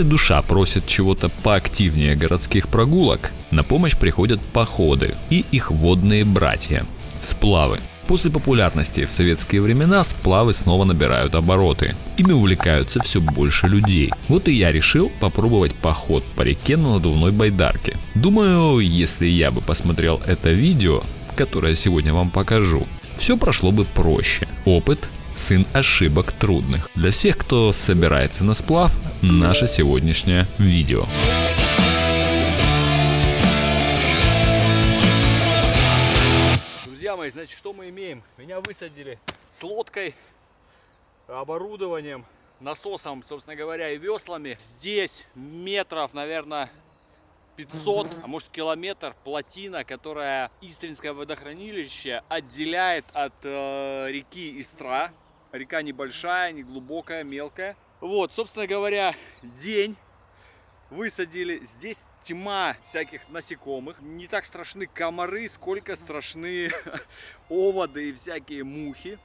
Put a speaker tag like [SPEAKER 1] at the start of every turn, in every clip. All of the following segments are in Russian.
[SPEAKER 1] Если душа просит чего-то поактивнее городских прогулок, на помощь приходят походы и их водные братья – сплавы. После популярности в советские времена сплавы снова набирают обороты. Ими увлекаются все больше людей. Вот и я решил попробовать поход по реке на надувной байдарке. Думаю, если я бы посмотрел это видео, которое сегодня вам покажу, все прошло бы проще. Опыт сын ошибок трудных. Для всех, кто собирается на сплав, наше сегодняшнее видео.
[SPEAKER 2] Друзья мои, значит, что мы имеем? Меня высадили с лодкой, оборудованием, насосом, собственно говоря, и веслами. Здесь метров, наверное, 500, а может километр плотина, которая Истринское водохранилище отделяет от э, реки Истра. Река небольшая, не глубокая, мелкая. Вот, собственно говоря, день высадили. Здесь тьма всяких насекомых. Не так страшны комары, сколько страшны оводы и всякие мухи.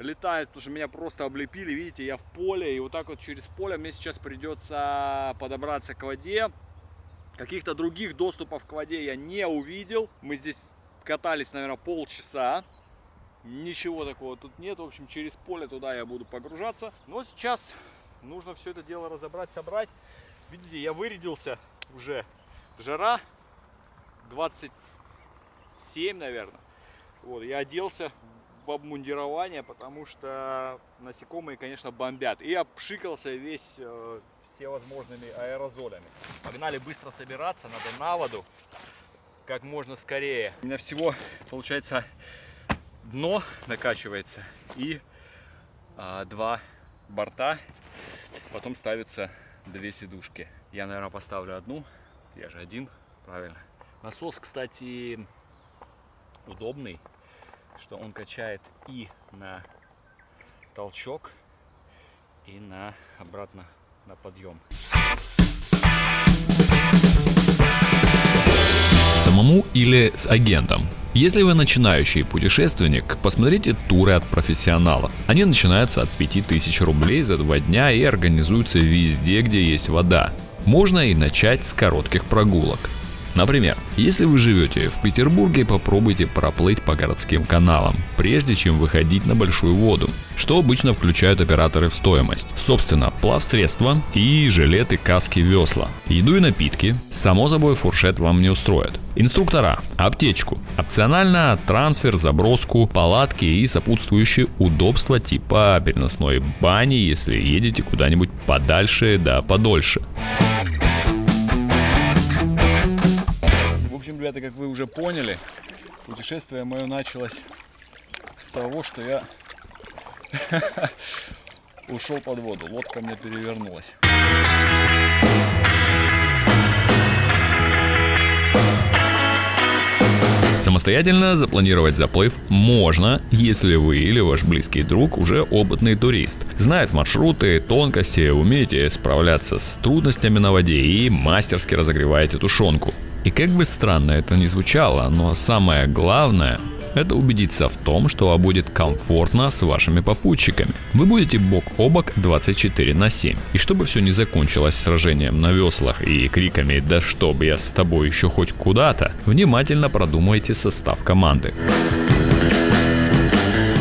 [SPEAKER 2] Летают, потому что меня просто облепили. Видите, я в поле. И вот так вот через поле мне сейчас придется подобраться к воде. Каких-то других доступов к воде я не увидел. Мы здесь катались, наверное, полчаса. Ничего такого тут нет. В общем, через поле туда я буду погружаться. Но сейчас нужно все это дело разобрать, собрать. Видите, я вырядился уже. Жара 27, наверное. Вот, я оделся в обмундирование, потому что насекомые, конечно, бомбят. И обшикался весь э, всевозможными аэрозолями. Погнали быстро собираться, надо на воду как можно скорее. У меня всего, получается, дно накачивается и а, два борта. Потом ставятся две сидушки. Я, наверное, поставлю одну. Я же один, правильно. Насос, кстати, удобный, что он качает и на толчок, и на обратно на подъем.
[SPEAKER 1] Самому или с агентом. Если вы начинающий путешественник, посмотрите туры от профессионалов. Они начинаются от 5000 рублей за два дня и организуются везде, где есть вода. Можно и начать с коротких прогулок. Например, если вы живете в Петербурге, попробуйте проплыть по городским каналам, прежде чем выходить на большую воду, что обычно включают операторы в стоимость. Собственно, плавсредства и жилеты, каски, весла. Еду и напитки, само собой фуршет вам не устроят. Инструктора, аптечку, опционально трансфер, заброску, палатки и сопутствующие удобства типа переносной бани, если едете куда-нибудь подальше да подольше.
[SPEAKER 2] Ребята, как вы уже поняли, путешествие мое началось с того, что я ушел под воду. Лодка мне перевернулась.
[SPEAKER 1] Самостоятельно запланировать заплыв можно, если вы или ваш близкий друг уже опытный турист. Знает маршруты, тонкости, умеете справляться с трудностями на воде и мастерски разогреваете тушенку. И как бы странно это ни звучало, но самое главное это убедиться в том, что вам будет комфортно с вашими попутчиками. Вы будете бок о бок 24 на 7. И чтобы все не закончилось сражением на веслах и криками «Да чтоб я с тобой еще хоть куда-то», внимательно продумайте состав команды.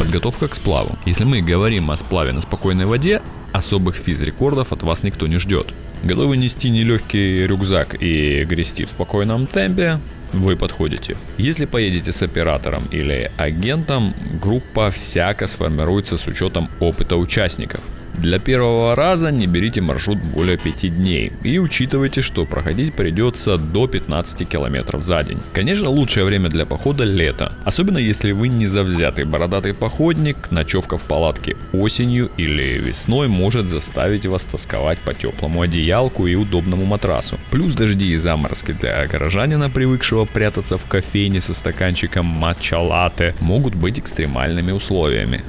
[SPEAKER 1] Подготовка к сплаву. Если мы говорим о сплаве на спокойной воде, особых физрекордов от вас никто не ждет. Готовы нести нелегкий рюкзак и грести в спокойном темпе, вы подходите. Если поедете с оператором или агентом, группа всяко сформируется с учетом опыта участников. Для первого раза не берите маршрут более 5 дней и учитывайте, что проходить придется до 15 километров за день. Конечно, лучшее время для похода лето, особенно если вы не завзятый бородатый походник, ночевка в палатке осенью или весной может заставить вас тосковать по теплому одеялку и удобному матрасу. Плюс дожди и заморозки для горожанина, привыкшего прятаться в кофейне со стаканчиком матча-латте, могут быть экстремальными условиями.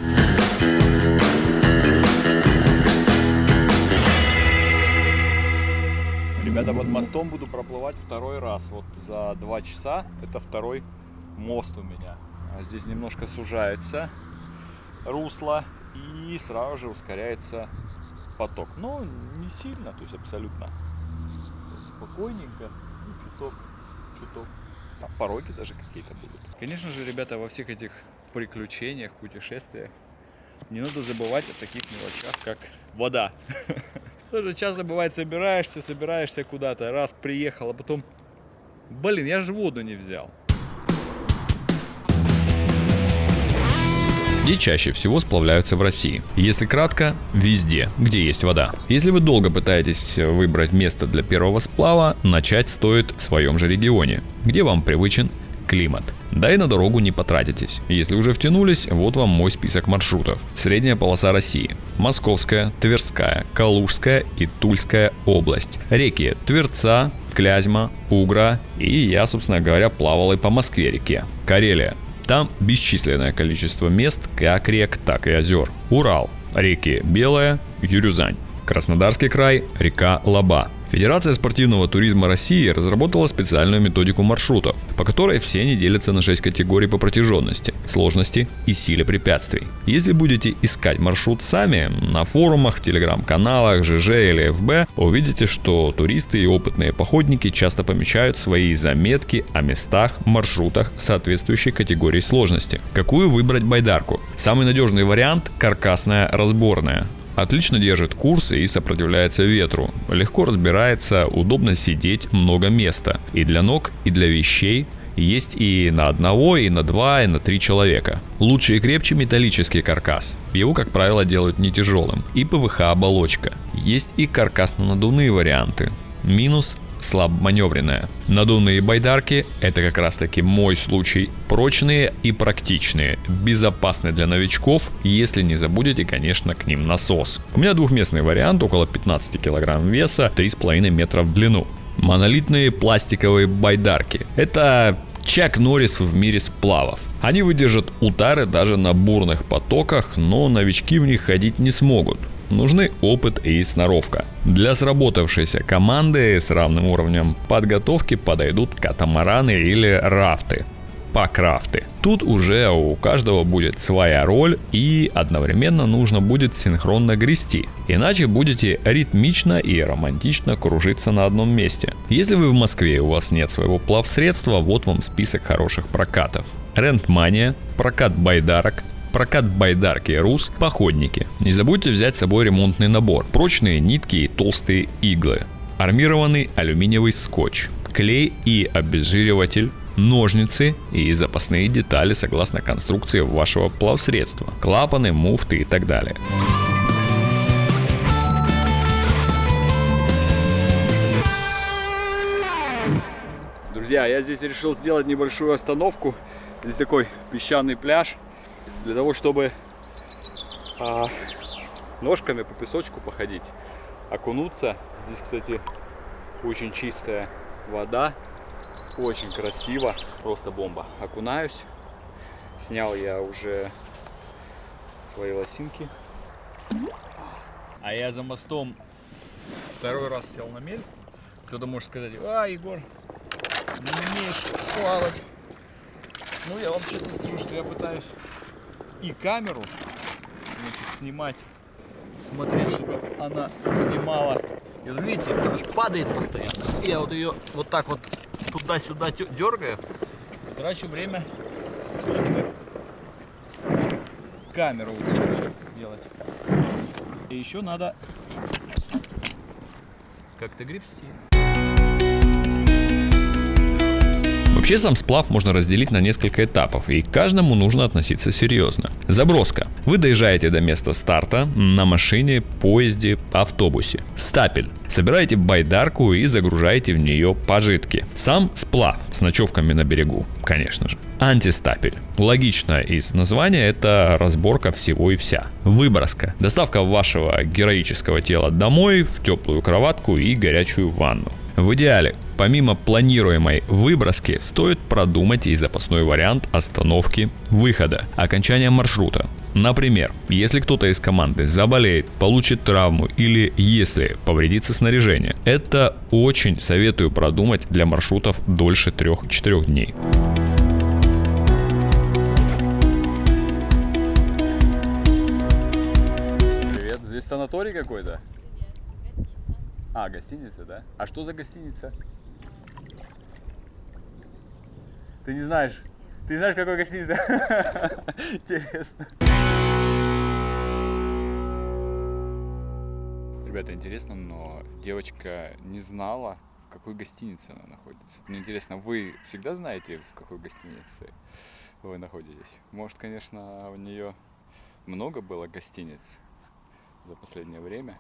[SPEAKER 2] Ребята, под мостом буду проплывать второй раз. Вот за два часа. Это второй мост у меня. А здесь немножко сужается русло и сразу же ускоряется поток, но не сильно, то есть абсолютно спокойненько, ну, чуток, чуток. Там пороги даже какие-то будут. Конечно же, ребята, во всех этих приключениях, путешествиях не надо забывать о таких мелочах, как вода. Тоже часто бывает, собираешься, собираешься куда-то, раз приехал, а потом, блин, я же воду не взял.
[SPEAKER 1] Где чаще всего сплавляются в России? Если кратко, везде, где есть вода. Если вы долго пытаетесь выбрать место для первого сплава, начать стоит в своем же регионе, где вам привычен климат. Да и на дорогу не потратитесь. Если уже втянулись, вот вам мой список маршрутов. Средняя полоса России. Московская, Тверская, Калужская и Тульская область. Реки Тверца, Клязьма, Угра и я, собственно говоря, плавал и по Москве реке. Карелия. Там бесчисленное количество мест, как рек, так и озер. Урал, реки Белая, Юрюзань. Краснодарский край, река Лаба. Федерация спортивного туризма России разработала специальную методику маршрутов, по которой все они делятся на 6 категорий по протяженности, сложности и силе препятствий. Если будете искать маршрут сами, на форумах, в телеграм-каналах, ЖЖ или ФБ, увидите, что туристы и опытные походники часто помечают свои заметки о местах, маршрутах соответствующей категории сложности. Какую выбрать байдарку? Самый надежный вариант – каркасная разборная. Отлично держит курс и сопротивляется ветру. Легко разбирается, удобно сидеть, много места. И для ног, и для вещей. Есть и на одного, и на два, и на три человека. Лучше и крепче металлический каркас. Его, как правило, делают не тяжелым. И ПВХ оболочка. Есть и каркасно-надувные варианты. Минус слабоманевренная. Надувные байдарки – это как раз таки мой случай. Прочные и практичные, безопасны для новичков, если не забудете, конечно, к ним насос. У меня двухместный вариант, около 15 кг веса, 3,5 метра в длину. Монолитные пластиковые байдарки. Это Чак Норрис в мире сплавов. Они выдержат удары даже на бурных потоках, но новички в них ходить не смогут нужны опыт и сноровка. Для сработавшейся команды с равным уровнем подготовки подойдут катамараны или рафты покрафты. Тут уже у каждого будет своя роль и одновременно нужно будет синхронно грести, иначе будете ритмично и романтично кружиться на одном месте. Если вы в Москве и у вас нет своего плавсредства, вот вам список хороших прокатов. Рентмания, прокат байдарок, прокат байдарки РУС, походники. Не забудьте взять с собой ремонтный набор, прочные нитки и толстые иглы, армированный алюминиевый скотч, клей и обезжириватель, ножницы и запасные детали согласно конструкции вашего плавсредства, клапаны, муфты и так далее.
[SPEAKER 2] Друзья, я здесь решил сделать небольшую остановку. Здесь такой песчаный пляж для того, чтобы а, ножками по песочку походить, окунуться. Здесь, кстати, очень чистая вода, очень красиво, просто бомба. Окунаюсь, снял я уже свои лосинки. А я за мостом второй раз сел на мель. Кто-то может сказать, а, Егор, не умеешь плавать. Ну, я вам честно скажу, что я пытаюсь и камеру значит, снимать, смотреть, чтобы она снимала. И вот видите, она же падает постоянно. Я вот ее вот так вот туда-сюда дергаю, трачу время, чтобы камеру вот это все делать. И еще надо как-то гребсти.
[SPEAKER 1] Вообще сам сплав можно разделить на несколько этапов, и к каждому нужно относиться серьезно. Заброска. Вы доезжаете до места старта на машине, поезде, автобусе. Стапель. Собираете байдарку и загружаете в нее пожитки. Сам сплав с ночевками на берегу, конечно же. Антистапель. Логично из названия это разборка всего и вся. Выброска. Доставка вашего героического тела домой в теплую кроватку и горячую ванну. В идеале, помимо планируемой выброски, стоит продумать и запасной вариант остановки выхода, окончания маршрута. Например, если кто-то из команды заболеет, получит травму или если повредится снаряжение, это очень советую продумать для маршрутов дольше 3-4 дней.
[SPEAKER 2] Привет, здесь санаторий какой-то? А, гостиница, да? А что за гостиница? Ты не знаешь? Ты знаешь, какой гостиница? Интересно. Ребята, интересно, но девочка не знала, в какой гостинице она находится. Мне интересно, вы всегда знаете, в какой гостинице вы находитесь? Может, конечно, у нее много было гостиниц за последнее время.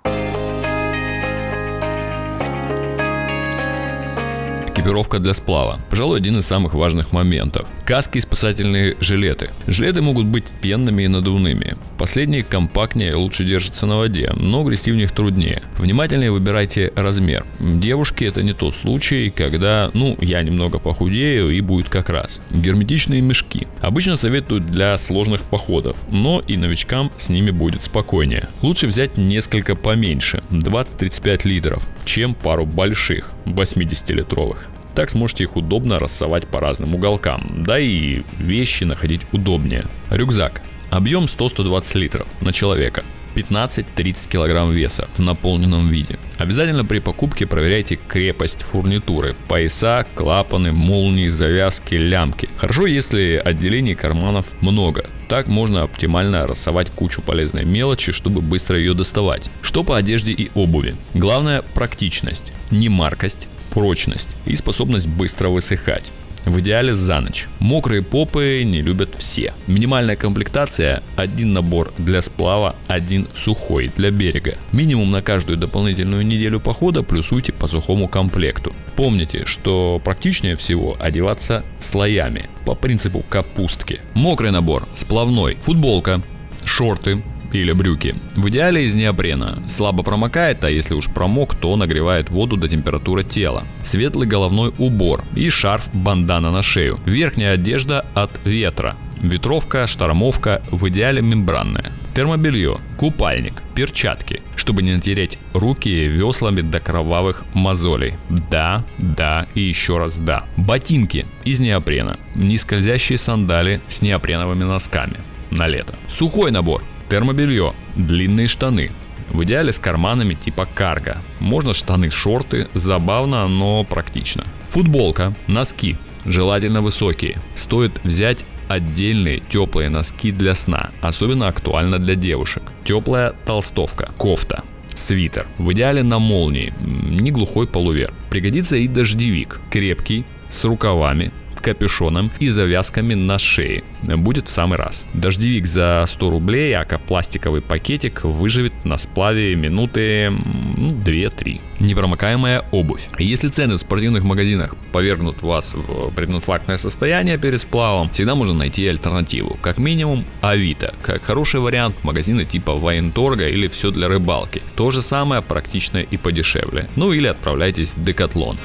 [SPEAKER 1] Экипировка для сплава. Пожалуй, один из самых важных моментов. Каски и спасательные жилеты. Жилеты могут быть пенными и надувными. Последние компактнее лучше держатся на воде, но грести в них труднее. Внимательнее выбирайте размер. Девушки это не тот случай, когда, ну, я немного похудею и будет как раз. Герметичные мешки. Обычно советуют для сложных походов, но и новичкам с ними будет спокойнее. Лучше взять несколько поменьше, 20-35 литров, чем пару больших, 80-литровых. Так сможете их удобно рассовать по разным уголкам, да и вещи находить удобнее. Рюкзак. Объем 100-120 литров на человека. 15-30 килограмм веса в наполненном виде. Обязательно при покупке проверяйте крепость фурнитуры, пояса, клапаны, молнии, завязки, лямки. Хорошо, если отделений карманов много. Так можно оптимально рассовать кучу полезной мелочи, чтобы быстро ее доставать. Что по одежде и обуви? Главное практичность, не маркость, прочность и способность быстро высыхать. В идеале за ночь. Мокрые попы не любят все. Минимальная комплектация – один набор для сплава, один сухой для берега. Минимум на каждую дополнительную неделю похода плюсуйте по сухому комплекту. Помните, что практичнее всего одеваться слоями, по принципу капустки. Мокрый набор, сплавной, футболка, шорты, или брюки. В идеале из неопрена. Слабо промокает, а если уж промок, то нагревает воду до температуры тела. Светлый головной убор и шарф-бандана на шею. Верхняя одежда от ветра. Ветровка, штормовка, в идеале мембранная. Термобелье, купальник, перчатки, чтобы не натереть руки веслами до кровавых мозолей. Да, да и еще раз да. Ботинки из неопрена, нескользящие сандали с неопреновыми носками на лето. Сухой набор, термобелье, длинные штаны, в идеале с карманами типа карго. Можно штаны, шорты, забавно, но практично. Футболка, носки, желательно высокие. Стоит взять отдельные теплые носки для сна, особенно актуально для девушек. Теплая толстовка, кофта, свитер. В идеале на молнии, не глухой полувер. Пригодится и дождевик, крепкий, с рукавами, капюшоном и завязками на шее. Будет в самый раз. Дождевик за 100 рублей, а пластиковый пакетик выживет на сплаве минуты ну, 2-3. Непромокаемая обувь. Если цены в спортивных магазинах повергнут вас в прединфарктное состояние перед сплавом, всегда можно найти альтернативу. Как минимум Авито. Как хороший вариант магазины типа Военторга или все для рыбалки. То же самое практичное и подешевле. Ну или отправляйтесь в Декатлон.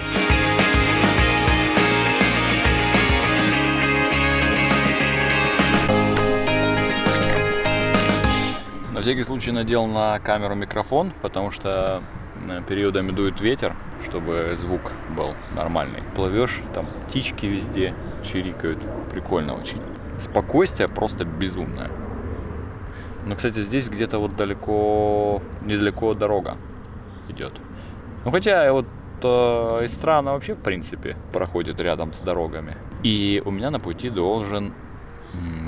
[SPEAKER 2] Всякий случай надел на камеру микрофон, потому что э, периодами дует ветер, чтобы звук был нормальный. Плывешь, там птички везде чирикают. Прикольно очень. Спокойствие просто безумное. Но, кстати, здесь где-то вот далеко, недалеко дорога идет. Ну, хотя вот э, страна вообще, в принципе, проходит рядом с дорогами. И у меня на пути должен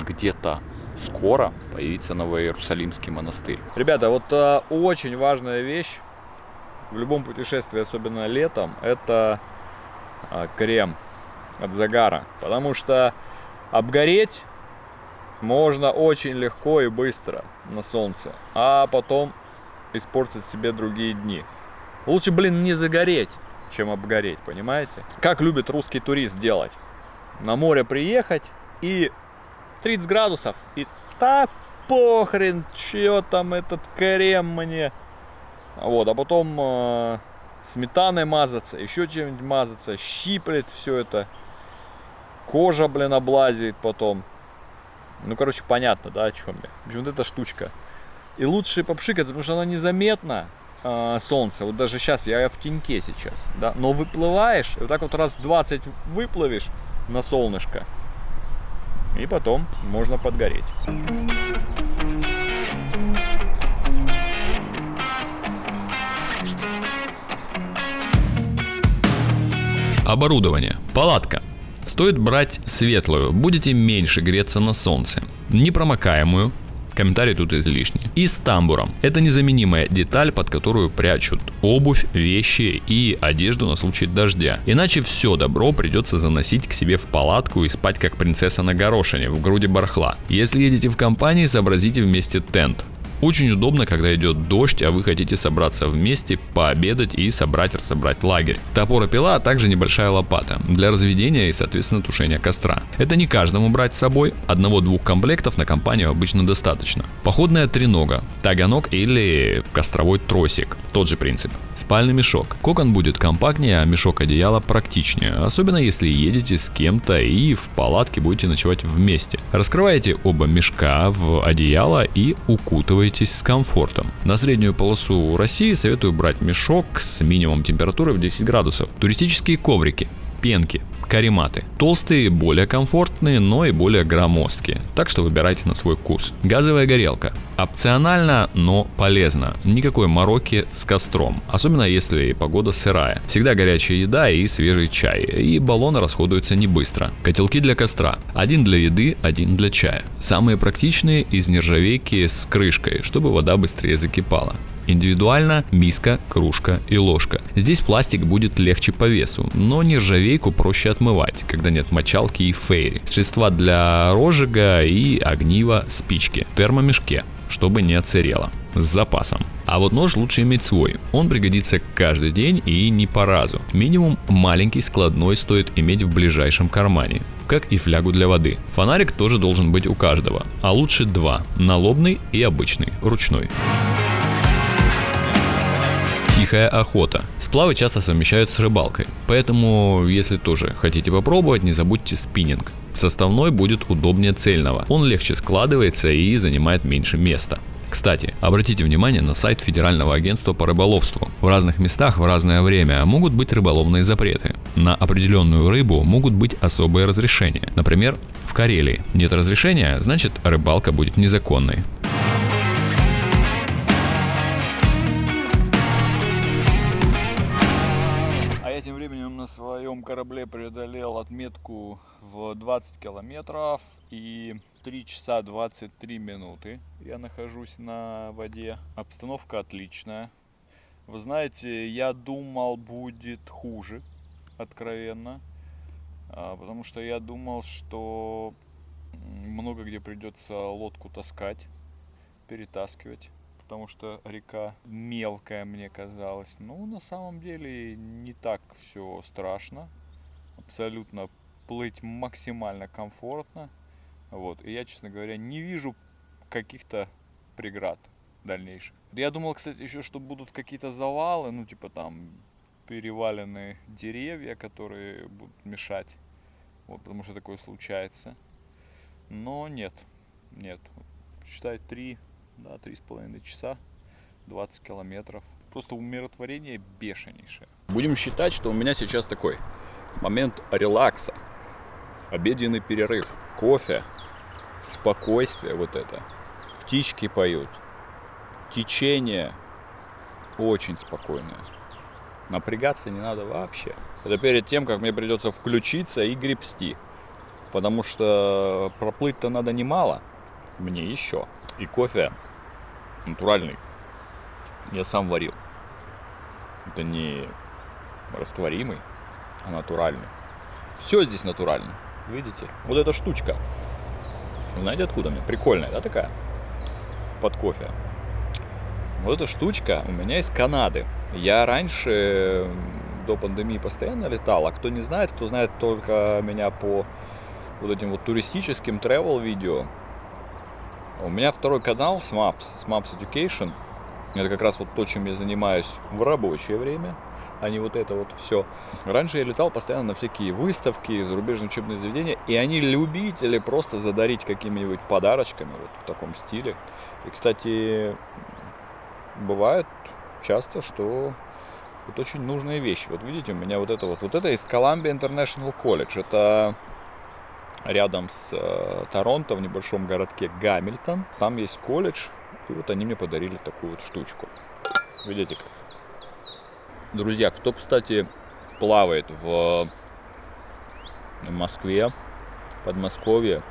[SPEAKER 2] где-то скоро появится Новоиерусалимский монастырь. Ребята, вот а, очень важная вещь в любом путешествии, особенно летом, это а, крем от загара. Потому что обгореть можно очень легко и быстро на солнце, а потом испортить себе другие дни. Лучше, блин, не загореть, чем обгореть, понимаете? Как любит русский турист делать? На море приехать и 30 градусов. И да похрен, чё там этот крем мне. Вот, а потом э, сметаной мазаться, еще чем-нибудь мазаться, щиплет все это. Кожа, блин, облазит потом. Ну, короче, понятно, да, о чем я. В общем, вот эта штучка. И лучше попшикаться, потому что она незаметна, э, солнце. Вот даже сейчас, я в теньке сейчас, да. Но выплываешь, и вот так вот раз 20 выплывешь на солнышко, и потом можно подгореть.
[SPEAKER 1] Оборудование. Палатка. Стоит брать светлую, будете меньше греться на солнце. Непромокаемую, комментарий тут излишний. И с тамбуром. Это незаменимая деталь, под которую прячут обувь, вещи и одежду на случай дождя. Иначе все добро придется заносить к себе в палатку и спать как принцесса на горошине в груди бархла. Если едете в компании, сообразите вместе тент. Очень удобно, когда идет дождь, а вы хотите собраться вместе, пообедать и собрать, разобрать лагерь. Топор и пила, а также небольшая лопата для разведения и, соответственно, тушения костра. Это не каждому брать с собой, одного-двух комплектов на компанию обычно достаточно. Походная тренога, таганок или костровой тросик, тот же принцип. Спальный мешок. Кокон будет компактнее, а мешок одеяла практичнее, особенно если едете с кем-то и в палатке будете ночевать вместе. Раскрываете оба мешка в одеяло и укутываетесь с комфортом. На среднюю полосу России советую брать мешок с минимум температуры в 10 градусов. Туристические коврики пенки, карематы. Толстые более комфортные, но и более громоздкие, так что выбирайте на свой вкус. Газовая горелка. Опционально, но полезно. Никакой мороки с костром, особенно если погода сырая. Всегда горячая еда и свежий чай, и баллоны расходуются не быстро. Котелки для костра. Один для еды, один для чая. Самые практичные из нержавейки с крышкой, чтобы вода быстрее закипала. Индивидуально миска, кружка и ложка. Здесь пластик будет легче по весу, но нержавейку проще отмывать, когда нет мочалки и фейри. Средства для розжига и огнива, спички. Термомешке чтобы не отсырело. С запасом. А вот нож лучше иметь свой. Он пригодится каждый день и не по разу. Минимум маленький складной стоит иметь в ближайшем кармане как и флягу для воды. Фонарик тоже должен быть у каждого, а лучше два, налобный и обычный, ручной. Тихая охота. Сплавы часто совмещают с рыбалкой, поэтому если тоже хотите попробовать, не забудьте спиннинг. Составной будет удобнее цельного, он легче складывается и занимает меньше места. Кстати, обратите внимание на сайт Федерального агентства по рыболовству. В разных местах в разное время могут быть рыболовные запреты. На определенную рыбу могут быть особые разрешения. Например, в Карелии нет разрешения, значит рыбалка будет незаконной.
[SPEAKER 2] Своем корабле преодолел отметку в 20 километров и 3 часа 23 минуты я нахожусь на воде. Обстановка отличная. Вы знаете, я думал будет хуже, откровенно. А, потому что я думал, что много где придется лодку таскать, перетаскивать потому что река мелкая мне казалась. Ну, на самом деле не так все страшно. Абсолютно плыть максимально комфортно. Вот. И я, честно говоря, не вижу каких-то преград дальнейших. Я думал, кстати, еще, что будут какие-то завалы, ну, типа там переваленные деревья, которые будут мешать. Вот, потому что такое случается. Но нет, нет. Считай, три да, три с половиной часа, 20 километров. Просто умиротворение бешенейшее. Будем считать, что у меня сейчас такой момент релакса. Обеденный перерыв, кофе, спокойствие вот это. Птички поют, течение очень спокойное. Напрягаться не надо вообще. Это перед тем, как мне придется включиться и гребсти. Потому что проплыть-то надо немало. Мне еще. И кофе натуральный. Я сам варил. Это не растворимый, а натуральный. Все здесь натурально. Видите? Вот эта штучка. Знаете откуда мне? Прикольная, да, такая? Под кофе. Вот эта штучка у меня из Канады. Я раньше до пандемии постоянно летал, а кто не знает, кто знает только меня по вот этим вот туристическим travel видео, у меня второй канал SMAPS, SMAPS Education. Это как раз вот то, чем я занимаюсь в рабочее время, а не вот это вот все. Раньше я летал постоянно на всякие выставки, зарубежные учебные заведения, и они любители просто задарить какими-нибудь подарочками вот в таком стиле. И, кстати, бывает часто, что вот очень нужные вещи. Вот видите, у меня вот это вот, вот это из Columbia International College. Это рядом с э, Торонто, в небольшом городке Гамильтон. Там есть колледж, и вот они мне подарили такую вот штучку. Видите как? Друзья, кто, кстати,
[SPEAKER 1] плавает в Москве, Подмосковье,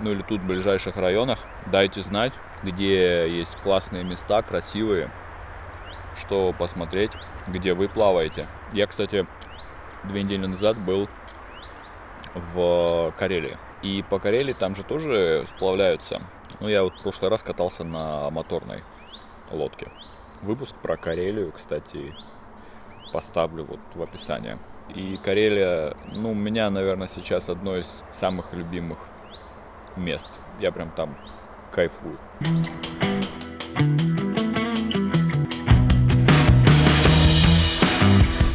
[SPEAKER 1] ну или тут в ближайших районах, дайте знать, где есть классные места, красивые, что посмотреть, где вы плаваете. Я, кстати, две недели назад был в Карелии. И по Карелии там же тоже сплавляются. Ну, я вот в прошлый раз катался на моторной лодке. Выпуск про Карелию, кстати, поставлю вот в описании. И Карелия, ну, у меня, наверное, сейчас одно из самых любимых мест. Я прям там кайфую.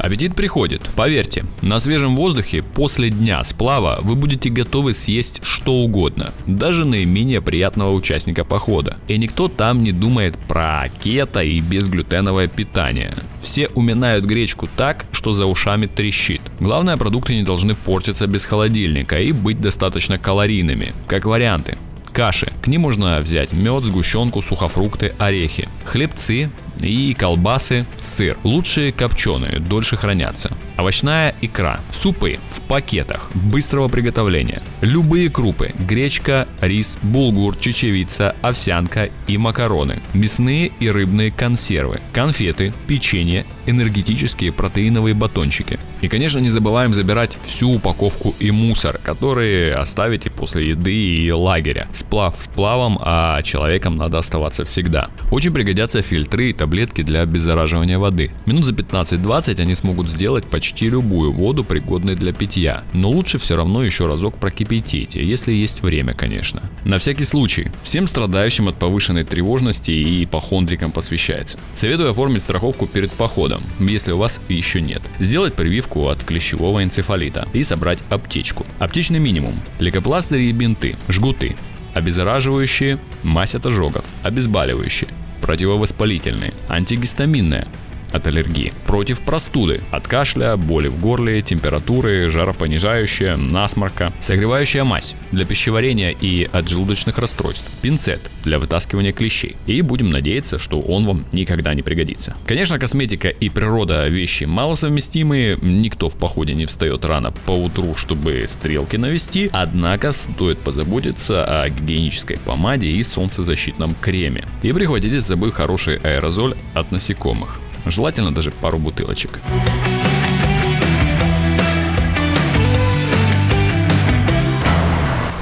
[SPEAKER 2] Аппетит приходит, поверьте. На свежем воздухе после дня сплава вы будете готовы съесть что угодно, даже наименее приятного участника похода. И никто там не думает про кето и безглютеновое питание. Все уминают гречку так, что за ушами трещит. Главное, продукты не должны портиться без холодильника и быть достаточно калорийными, как варианты. Каши. К ним можно взять мед, сгущенку, сухофрукты, орехи. Хлебцы, и колбасы, сыр. Лучшие копченые, дольше хранятся. Овощная икра, супы в пакетах быстрого приготовления. Любые крупы, гречка, рис, булгур, чечевица, овсянка и макароны. Мясные и рыбные консервы, конфеты, печенье, энергетические протеиновые батончики. И, конечно, не забываем забирать всю упаковку и мусор, которые оставите после еды и лагеря. Сплав сплавом, а человеком надо оставаться всегда. Очень пригодятся фильтры и таблетки для обеззараживания воды. Минут за 15-20 они смогут сделать почти любую воду, пригодной для питья. Но лучше все равно еще разок прокипятить, если есть время, конечно. На всякий случай, всем страдающим от повышенной тревожности и ипохондрикам посвящается. Советую оформить страховку перед походом, если у вас еще нет. Сделать прививку от клещевого энцефалита и собрать аптечку. Аптечный минимум. Лейкопластыри и бинты, жгуты, обеззараживающие, мазь от ожогов, обезболивающие, противовоспалительные, антигистаминные, от аллергии, против простуды, от кашля, боли в горле, температуры, жаропонижающая, насморка, согревающая мазь для пищеварения и от желудочных расстройств, пинцет для вытаскивания клещей. И будем надеяться, что он вам никогда не пригодится. Конечно, косметика и природа вещи малосовместимые, никто в походе не встает рано по утру, чтобы стрелки навести, однако стоит позаботиться о гигиенической помаде и солнцезащитном креме. И прихватите с собой хороший аэрозоль от насекомых. Желательно даже пару бутылочек.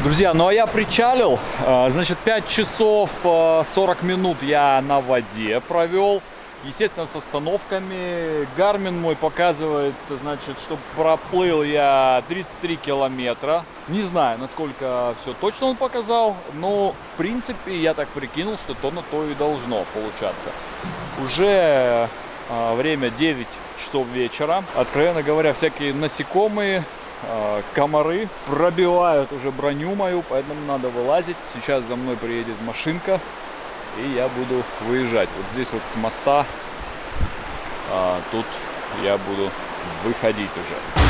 [SPEAKER 2] Друзья, ну а я причалил, а, значит 5 часов 40 а, минут я на воде провел. Естественно, с остановками. Гармин мой показывает, значит, что проплыл я 33 километра. Не знаю, насколько все точно он показал, но, в принципе, я так прикинул, что то на то и должно получаться. Уже время 9 часов вечера. Откровенно говоря, всякие насекомые, а, комары пробивают уже броню мою, поэтому надо вылазить. Сейчас за мной приедет машинка, и я буду выезжать. Вот здесь вот с моста, а, тут я буду выходить уже.